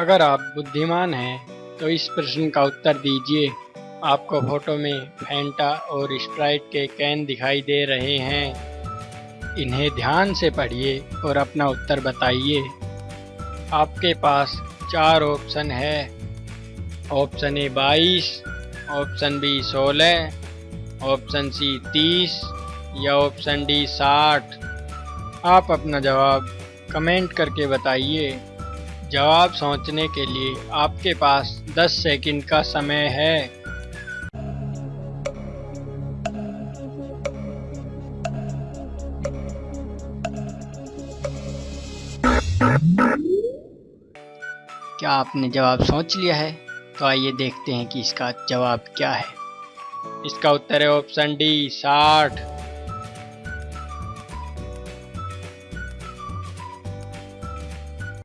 अगर आप बुद्धिमान हैं तो इस प्रश्न का उत्तर दीजिए। आपको फ़ोटो में फैंटा और स्प्राइट के कैन दिखाई दे रहे हैं। इन्हें ध्यान से पढ़िए और अपना उत्तर बताइए। आपके पास चार ऑप्शन है। ऑप्शन ए बाईस, ऑप्शन बी सोलह, ऑप्शन सी तीस या ऑप्शन डी साठ। आप अपना जवाब कमेंट करके बताइए। जवाब सोचने के लिए आपके पास 10 सेकंड का समय है। क्या आपने जवाब सोच लिया है? तो आइए देखते हैं कि इसका जवाब क्या है। इसका उत्तर है ऑप्शन डी, साठ।